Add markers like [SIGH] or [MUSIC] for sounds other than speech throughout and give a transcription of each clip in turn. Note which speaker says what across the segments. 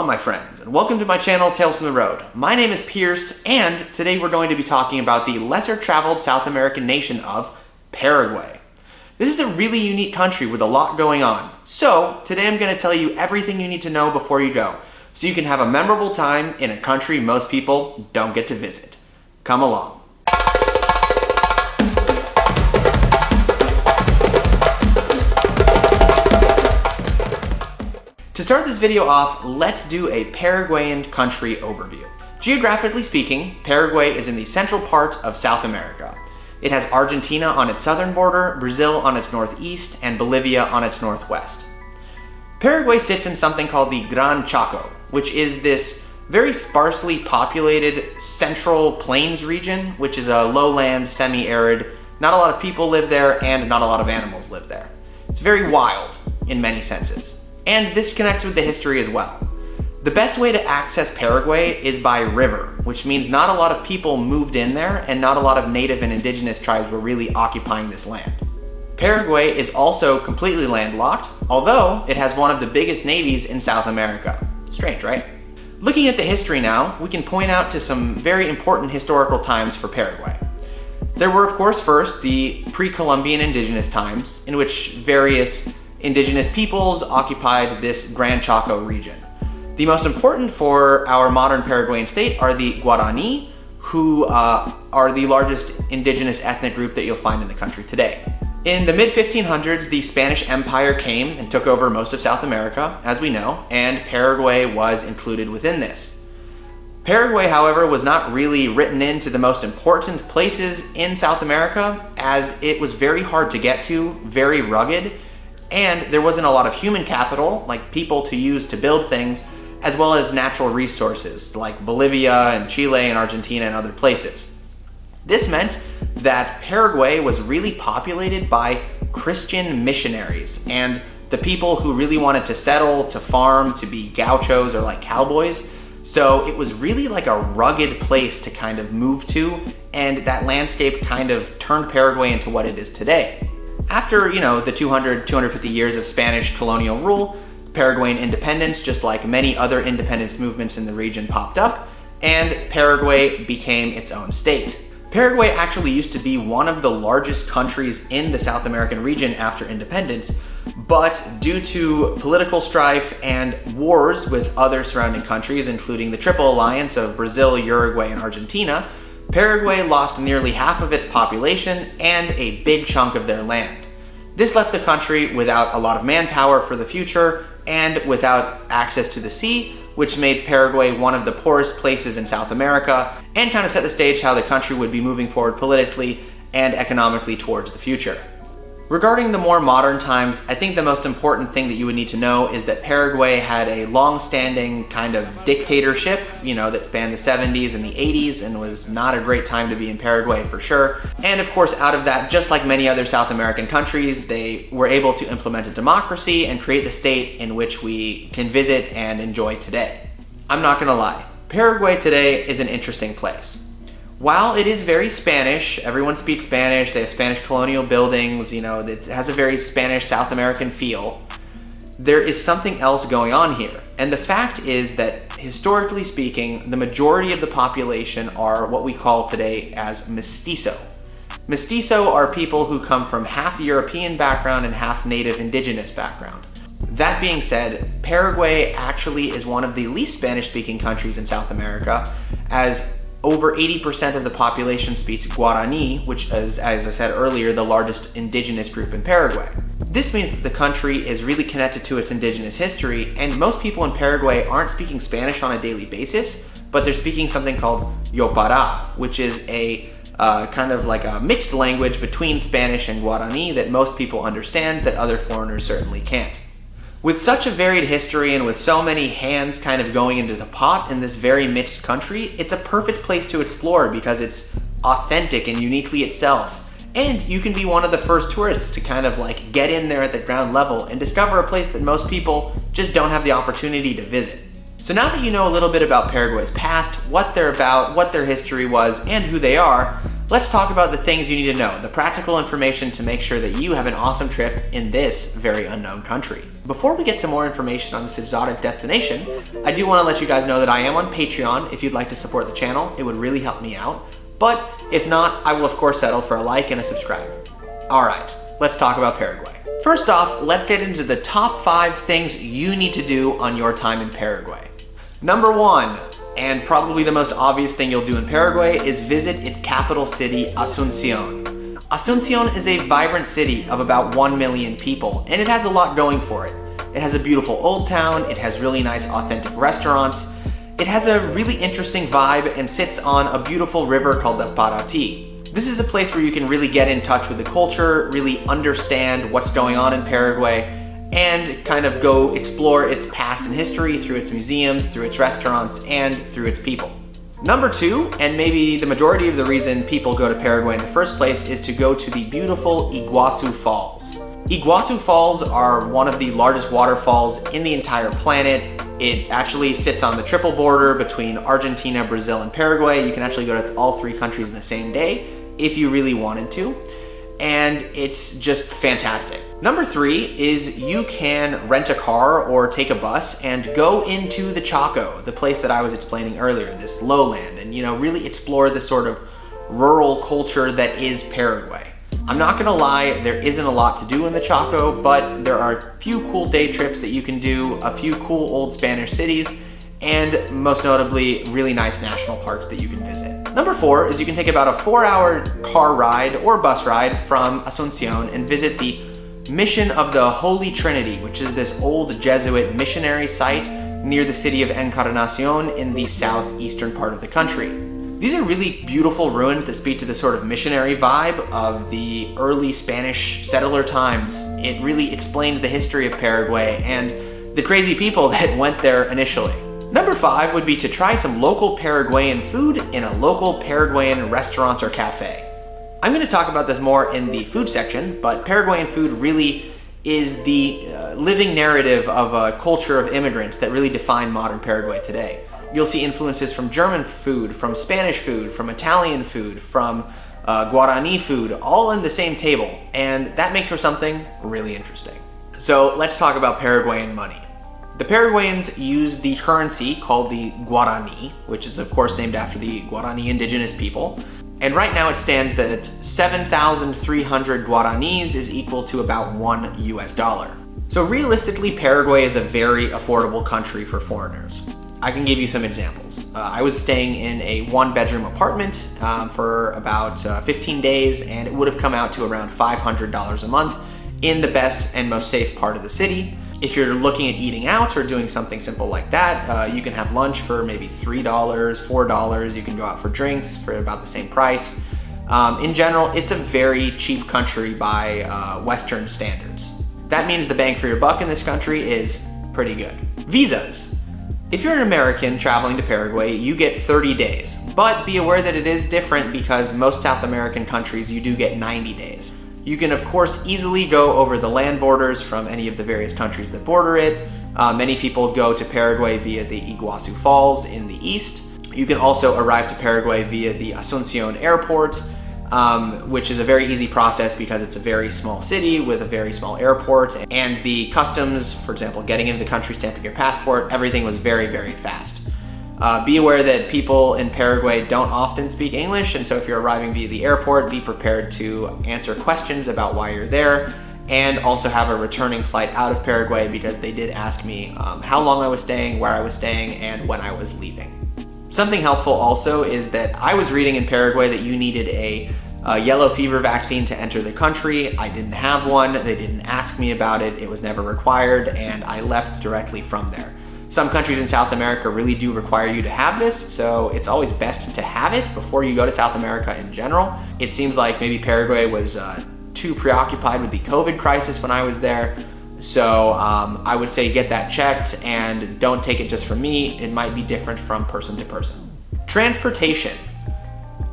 Speaker 1: My friends, and welcome to my channel Tales from the Road. My name is Pierce, and today we're going to be talking about the lesser traveled South American nation of Paraguay. This is a really unique country with a lot going on. So today I'm going to tell you everything you need to know before you go, so you can have a memorable time in a country most people don't get to visit. Come along. To start this video off, let's do a Paraguayan country overview. Geographically speaking, Paraguay is in the central part of South America. It has Argentina on its southern border, Brazil on its northeast, and Bolivia on its northwest. Paraguay sits in something called the Gran Chaco, which is this very sparsely populated central plains region, which is a lowland, semi-arid. Not a lot of people live there, and not a lot of animals live there. It's very wild in many senses. And this connects with the history as well. The best way to access Paraguay is by river, which means not a lot of people moved in there and not a lot of native and indigenous tribes were really occupying this land. Paraguay is also completely landlocked, although it has one of the biggest navies in South America. Strange, right? Looking at the history now, we can point out to some very important historical times for Paraguay. There were, of course, first the pre-Columbian indigenous times, in which various indigenous peoples occupied this Gran Chaco region. The most important for our modern Paraguayan state are the Guarani, who uh, are the largest indigenous ethnic group that you'll find in the country today. In the mid-1500s, the Spanish Empire came and took over most of South America, as we know, and Paraguay was included within this. Paraguay, however, was not really written into the most important places in South America, as it was very hard to get to, very rugged, and there wasn't a lot of human capital, like people to use to build things, as well as natural resources, like Bolivia and Chile and Argentina and other places. This meant that Paraguay was really populated by Christian missionaries and the people who really wanted to settle, to farm, to be gauchos or like cowboys. So it was really like a rugged place to kind of move to, and that landscape kind of turned Paraguay into what it is today. After, you know, the 200, 250 years of Spanish colonial rule, Paraguayan independence, just like many other independence movements in the region popped up, and Paraguay became its own state. Paraguay actually used to be one of the largest countries in the South American region after independence, but due to political strife and wars with other surrounding countries, including the Triple Alliance of Brazil, Uruguay, and Argentina, Paraguay lost nearly half of its population and a big chunk of their land. This left the country without a lot of manpower for the future and without access to the sea, which made Paraguay one of the poorest places in South America and kind of set the stage how the country would be moving forward politically and economically towards the future. Regarding the more modern times, I think the most important thing that you would need to know is that Paraguay had a long-standing kind of dictatorship, you know, that spanned the 70s and the 80s and was not a great time to be in Paraguay for sure. And of course, out of that, just like many other South American countries, they were able to implement a democracy and create the state in which we can visit and enjoy today. I'm not gonna lie, Paraguay today is an interesting place while it is very Spanish, everyone speaks Spanish, they have Spanish colonial buildings, you know, it has a very Spanish South American feel, there is something else going on here. And the fact is that historically speaking, the majority of the population are what we call today as mestizo. Mestizo are people who come from half European background and half native indigenous background. That being said, Paraguay actually is one of the least Spanish speaking countries in South America as over 80% of the population speaks Guarani, which is, as I said earlier, the largest indigenous group in Paraguay. This means that the country is really connected to its indigenous history, and most people in Paraguay aren't speaking Spanish on a daily basis, but they're speaking something called Yopara, which is a uh, kind of like a mixed language between Spanish and Guarani that most people understand that other foreigners certainly can't. With such a varied history and with so many hands kind of going into the pot in this very mixed country, it's a perfect place to explore because it's authentic and uniquely itself. And you can be one of the first tourists to kind of like get in there at the ground level and discover a place that most people just don't have the opportunity to visit. So now that you know a little bit about Paraguay's past, what they're about, what their history was, and who they are, Let's talk about the things you need to know, the practical information to make sure that you have an awesome trip in this very unknown country. Before we get to more information on this exotic destination, I do want to let you guys know that I am on Patreon if you'd like to support the channel. It would really help me out. But if not, I will of course settle for a like and a subscribe. All right, let's talk about Paraguay. First off, let's get into the top five things you need to do on your time in Paraguay. Number one, and probably the most obvious thing you'll do in Paraguay is visit its capital city, Asuncion. Asuncion is a vibrant city of about 1 million people, and it has a lot going for it. It has a beautiful old town, it has really nice authentic restaurants, it has a really interesting vibe and sits on a beautiful river called the Paraty. This is a place where you can really get in touch with the culture, really understand what's going on in Paraguay, and kind of go explore its past and history through its museums, through its restaurants, and through its people. Number two, and maybe the majority of the reason people go to Paraguay in the first place, is to go to the beautiful Iguazu Falls. Iguazu Falls are one of the largest waterfalls in the entire planet. It actually sits on the triple border between Argentina, Brazil, and Paraguay. You can actually go to all three countries in the same day if you really wanted to and it's just fantastic. Number three is you can rent a car or take a bus and go into the Chaco, the place that I was explaining earlier, this lowland, and you know, really explore the sort of rural culture that is Paraguay. I'm not gonna lie, there isn't a lot to do in the Chaco, but there are a few cool day trips that you can do, a few cool old Spanish cities, and most notably, really nice national parks that you can visit. Number four is you can take about a four hour car ride or bus ride from Asuncion and visit the Mission of the Holy Trinity, which is this old Jesuit missionary site near the city of Encarnacion in the southeastern part of the country. These are really beautiful ruins that speak to the sort of missionary vibe of the early Spanish settler times. It really explains the history of Paraguay and the crazy people [LAUGHS] that went there initially. Number five would be to try some local Paraguayan food in a local Paraguayan restaurant or cafe. I'm going to talk about this more in the food section, but Paraguayan food really is the uh, living narrative of a culture of immigrants that really define modern Paraguay today. You'll see influences from German food, from Spanish food, from Italian food, from uh, Guarani food, all in the same table, and that makes for something really interesting. So let's talk about Paraguayan money. The Paraguayans use the currency called the Guarani, which is of course named after the Guarani indigenous people. And right now it stands that 7,300 Guaranis is equal to about one US dollar. So realistically, Paraguay is a very affordable country for foreigners. I can give you some examples. Uh, I was staying in a one bedroom apartment um, for about uh, 15 days and it would have come out to around $500 a month in the best and most safe part of the city. If you're looking at eating out or doing something simple like that, uh, you can have lunch for maybe $3, $4. You can go out for drinks for about the same price. Um, in general, it's a very cheap country by uh, Western standards. That means the bang for your buck in this country is pretty good. Visas. If you're an American traveling to Paraguay, you get 30 days, but be aware that it is different because most South American countries you do get 90 days. You can of course easily go over the land borders from any of the various countries that border it. Uh, many people go to Paraguay via the Iguazu Falls in the east. You can also arrive to Paraguay via the Asuncion Airport, um, which is a very easy process because it's a very small city with a very small airport and the customs, for example, getting into the country, stamping your passport, everything was very, very fast. Uh, be aware that people in Paraguay don't often speak English, and so if you're arriving via the airport, be prepared to answer questions about why you're there, and also have a returning flight out of Paraguay because they did ask me um, how long I was staying, where I was staying, and when I was leaving. Something helpful also is that I was reading in Paraguay that you needed a, a yellow fever vaccine to enter the country. I didn't have one, they didn't ask me about it, it was never required, and I left directly from there. Some countries in South America really do require you to have this, so it's always best to have it before you go to South America in general. It seems like maybe Paraguay was uh, too preoccupied with the COVID crisis when I was there, so um, I would say get that checked and don't take it just from me. It might be different from person to person. Transportation.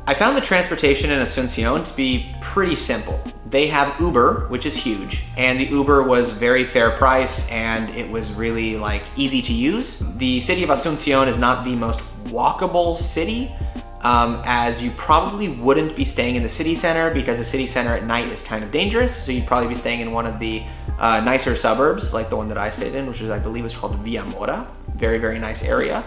Speaker 1: I found the transportation in Asuncion to be pretty simple. They have Uber, which is huge, and the Uber was very fair price and it was really like easy to use. The city of Asuncion is not the most walkable city, um, as you probably wouldn't be staying in the city center because the city center at night is kind of dangerous. So you'd probably be staying in one of the uh, nicer suburbs, like the one that I stayed in, which is, I believe, is called Villa Morra. Very, very nice area.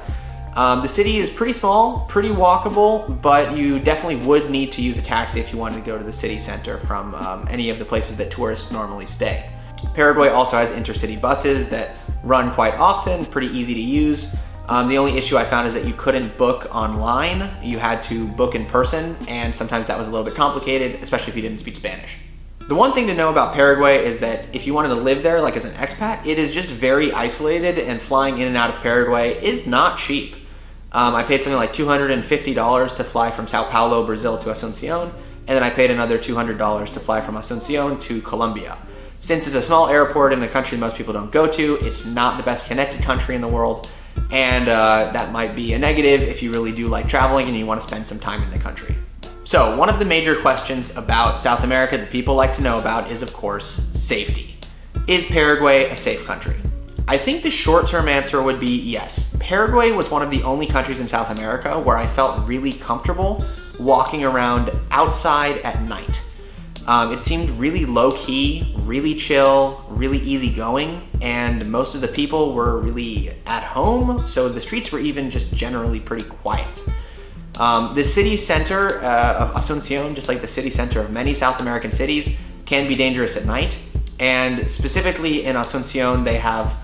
Speaker 1: Um, the city is pretty small, pretty walkable, but you definitely would need to use a taxi if you wanted to go to the city center from um, any of the places that tourists normally stay. Paraguay also has intercity buses that run quite often, pretty easy to use. Um, the only issue I found is that you couldn't book online. You had to book in person, and sometimes that was a little bit complicated, especially if you didn't speak Spanish. The one thing to know about Paraguay is that if you wanted to live there, like as an expat, it is just very isolated, and flying in and out of Paraguay is not cheap. Um, I paid something like $250 to fly from Sao Paulo, Brazil to Asuncion, and then I paid another $200 to fly from Asuncion to Colombia. Since it's a small airport in a country most people don't go to, it's not the best connected country in the world, and uh, that might be a negative if you really do like traveling and you want to spend some time in the country. So one of the major questions about South America that people like to know about is of course safety. Is Paraguay a safe country? I think the short-term answer would be yes. Paraguay was one of the only countries in South America where I felt really comfortable walking around outside at night. Um, it seemed really low-key, really chill, really easygoing, and most of the people were really at home, so the streets were even just generally pretty quiet. Um, the city center uh, of Asuncion, just like the city center of many South American cities, can be dangerous at night. And specifically in Asuncion, they have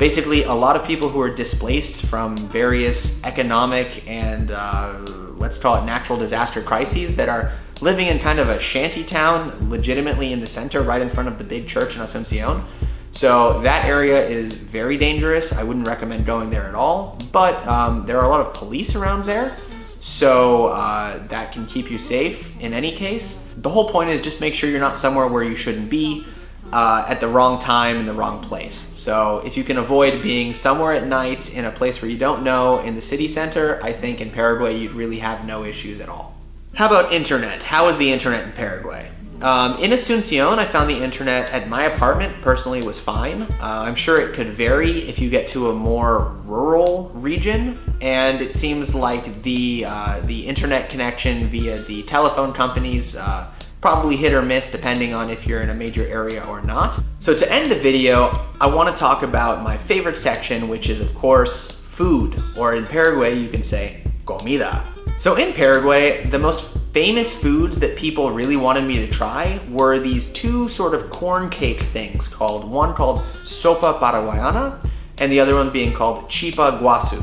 Speaker 1: basically a lot of people who are displaced from various economic and uh, let's call it natural disaster crises that are living in kind of a shanty town legitimately in the center right in front of the big church in Asuncion. So that area is very dangerous. I wouldn't recommend going there at all, but um, there are a lot of police around there. So uh, that can keep you safe in any case. The whole point is just make sure you're not somewhere where you shouldn't be uh, at the wrong time in the wrong place. So if you can avoid being somewhere at night in a place where you don't know in the city center, I think in Paraguay you'd really have no issues at all. How about internet? How is the internet in Paraguay? Um, in Asuncion, I found the internet at my apartment personally was fine. Uh, I'm sure it could vary if you get to a more rural region, and it seems like the uh, the internet connection via the telephone companies uh, probably hit or miss depending on if you're in a major area or not. So to end the video, I want to talk about my favorite section, which is of course food, or in Paraguay you can say comida. So in Paraguay, the most famous foods that people really wanted me to try were these two sort of corn cake things called, one called sopa paraguayana, and the other one being called chipa guasu.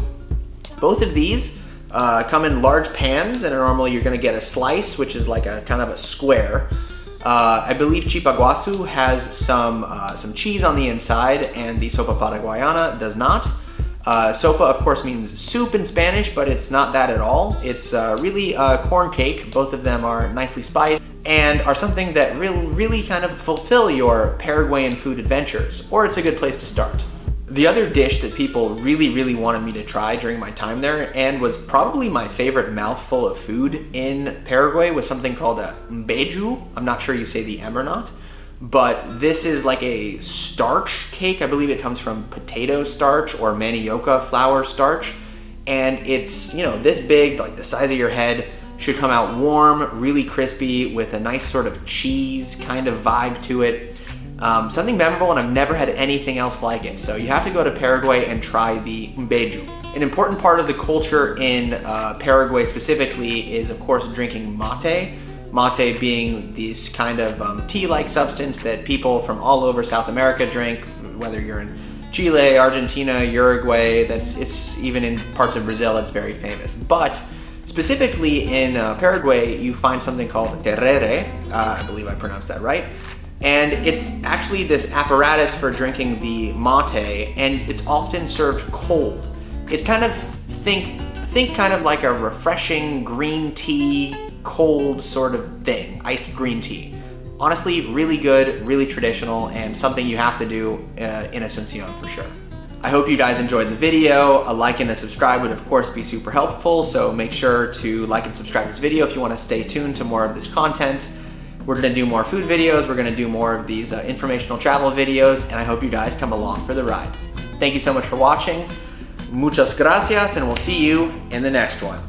Speaker 1: Both of these uh, come in large pans and normally you're gonna get a slice, which is like a kind of a square. Uh, I believe chipaguasu has some, uh, some cheese on the inside and the sopa paraguayana does not. Uh, sopa, of course, means soup in Spanish, but it's not that at all. It's uh, really a corn cake. Both of them are nicely spiced and are something that really, really kind of fulfill your Paraguayan food adventures, or it's a good place to start. The other dish that people really, really wanted me to try during my time there and was probably my favorite mouthful of food in Paraguay was something called a mbeju. I'm not sure you say the M or not, but this is like a starch cake. I believe it comes from potato starch or manioca flour starch. And it's, you know, this big, like the size of your head, should come out warm, really crispy with a nice sort of cheese kind of vibe to it. Um, something memorable and I've never had anything else like it. So you have to go to Paraguay and try the mbeju. An important part of the culture in uh, Paraguay specifically is of course drinking mate. Mate being this kind of um, tea-like substance that people from all over South America drink, whether you're in Chile, Argentina, Uruguay, that's it's even in parts of Brazil it's very famous. But specifically in uh, Paraguay you find something called tereré, uh, I believe I pronounced that right, and it's actually this apparatus for drinking the mate, and it's often served cold. It's kind of, think, think kind of like a refreshing green tea, cold sort of thing, iced green tea. Honestly, really good, really traditional, and something you have to do uh, in Asuncion for sure. I hope you guys enjoyed the video. A like and a subscribe would of course be super helpful, so make sure to like and subscribe this video if you want to stay tuned to more of this content. We're gonna do more food videos, we're gonna do more of these uh, informational travel videos, and I hope you guys come along for the ride. Thank you so much for watching. Muchas gracias, and we'll see you in the next one.